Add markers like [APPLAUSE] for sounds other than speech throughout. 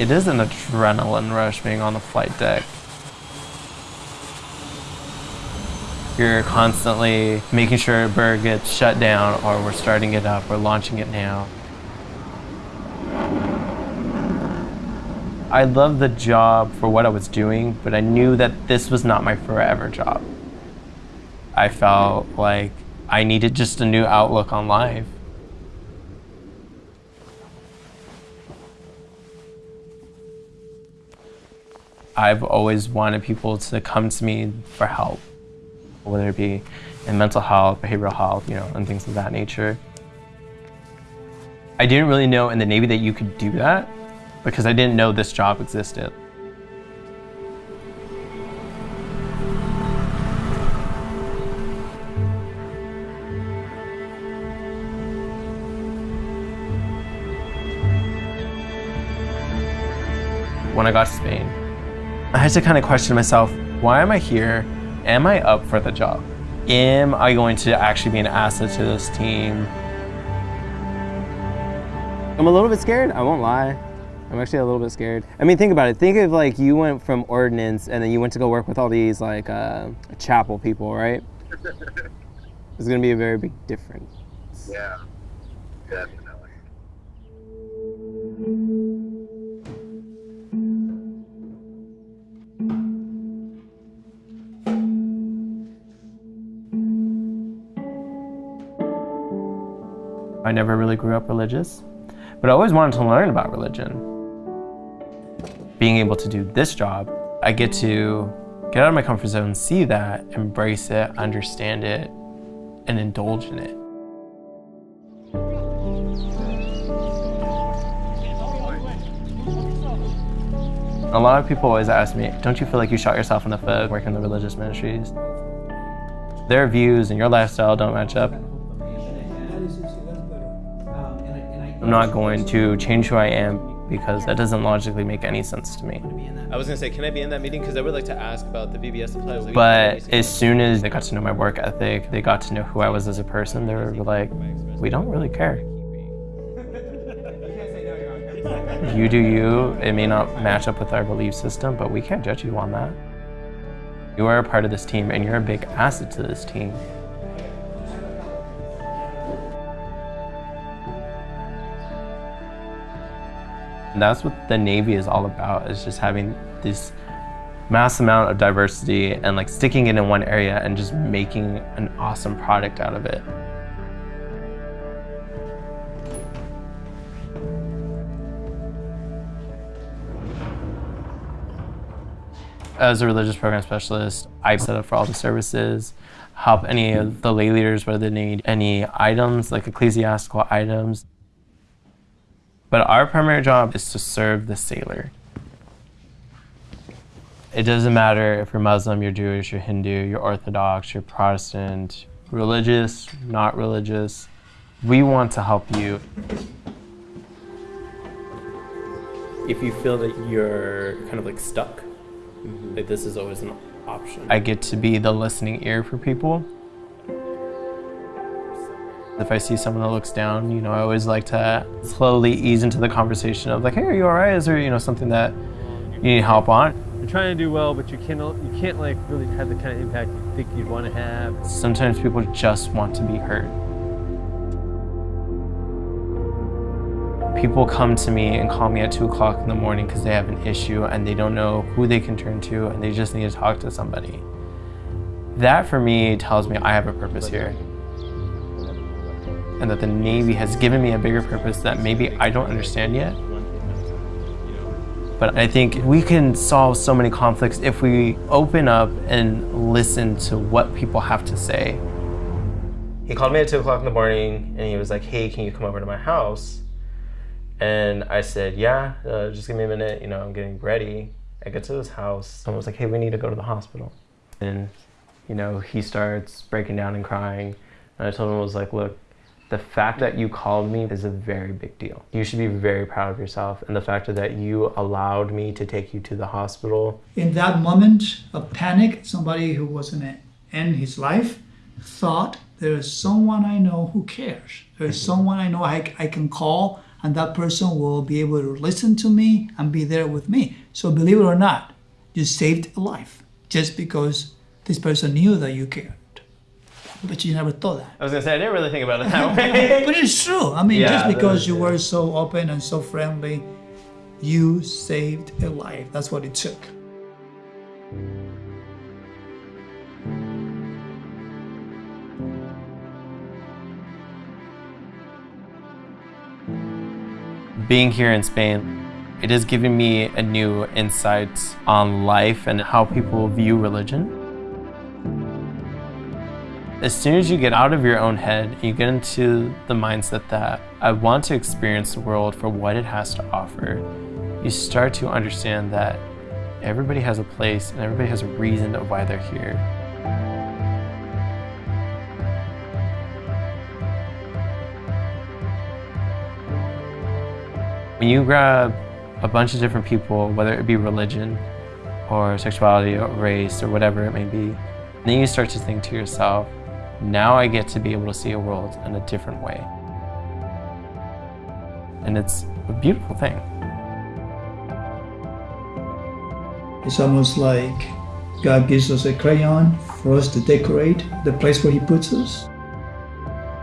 It is an adrenaline rush being on the flight deck. You're constantly making sure a bird gets shut down or we're starting it up, we're launching it now. I loved the job for what I was doing, but I knew that this was not my forever job. I felt like I needed just a new outlook on life. I've always wanted people to come to me for help, whether it be in mental health, behavioral health, you know, and things of that nature. I didn't really know in the Navy that you could do that because I didn't know this job existed. When I got to Spain, I had to kind of question myself, why am I here? Am I up for the job? Am I going to actually be an asset to this team? I'm a little bit scared, I won't lie. I'm actually a little bit scared. I mean, think about it. Think of like you went from ordnance and then you went to go work with all these like uh, chapel people, right? [LAUGHS] It's gonna be a very big difference. Yeah, definitely. I never really grew up religious, but I always wanted to learn about religion. Being able to do this job, I get to get out of my comfort zone, see that, embrace it, understand it, and indulge in it. A lot of people always ask me, don't you feel like you shot yourself in the foot working in the religious ministries? Their views and your lifestyle don't match up. I'm not going to change who I am because that doesn't logically make any sense to me. I was gonna say, can I be in that meeting? Because I would like to ask about the VBS supply. But as soon as they got to know my work ethic, they got to know who I was as a person, they were like, we don't really care. [LAUGHS] You do you. It may not match up with our belief system, but we can't judge you on that. You are a part of this team and you're a big asset to this team. And that's what the Navy is all about, is just having this mass amount of diversity and like sticking it in one area and just making an awesome product out of it. As a religious program specialist, I set up for all the services, help any of the lay leaders whether they need any items, like ecclesiastical items. But our primary job is to serve the sailor. It doesn't matter if you're Muslim, you're Jewish, you're Hindu, you're Orthodox, you're Protestant, religious, not religious. We want to help you. If you feel that you're kind of like stuck, mm-hmm. like this is always an option. I get to be the listening ear for people. If I see someone that looks down, you know, I always like to slowly ease into the conversation of like, hey, are you all right? Is there, you know, something that you need help on? You're trying to do well, but you can't you can't like really have the kind of impact you think you'd want to have. Sometimes people just want to be heard. People come to me and call me at two o'clock in the morning because they have an issue and they don't know who they can turn to and they just need to talk to somebody. That for me tells me I have a purpose here and that the Navy has given me a bigger purpose that maybe I don't understand yet. But I think we can solve so many conflicts if we open up and listen to what people have to say. He called me at 2 o'clock in the morning and he was like, hey, can you come over to my house? And I said, yeah, uh, just give me a minute, you know, I'm getting ready. I get to his house. Someone was like, hey, we need to go to the hospital. And, you know, he starts breaking down and crying. And I told him, I was like, look, the fact that you called me is a very big deal. You should be very proud of yourself. And the fact that you allowed me to take you to the hospital. In that moment of panic, somebody who was going to end his life thought there is someone I know who cares. There's someone I know I, I can call. and that person will be able to listen to me and be there with me. So believe it or not, you saved a life just because this person knew that you cared. But you never thought that. I was gonna say I didn't really think about it that [LAUGHS] way. But it's true. I mean, Yeah, just because you were so open and so friendly, you saved a life. That's what it took. Being here in Spain, it has given me a new insight on life and how people view religion. As soon as you get out of your own head, you get into the mindset that I want to experience the world for what it has to offer, you start to understand that everybody has a place and everybody has a reason of why they're here. When you grab a bunch of different people, whether it be religion or sexuality or race or whatever it may be, then you start to think to yourself, now I get to be able to see a world in a different way. And it's a beautiful thing. It's almost like God gives us a crayon for us to decorate the place where He puts us.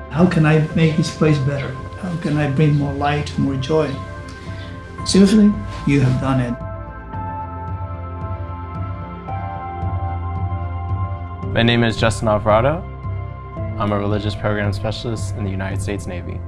How can I make this place better? How can I bring more light, more joy? Seriously, you have done it. My name is Justin Alvarado. I'm a religious program specialist in the United States Navy.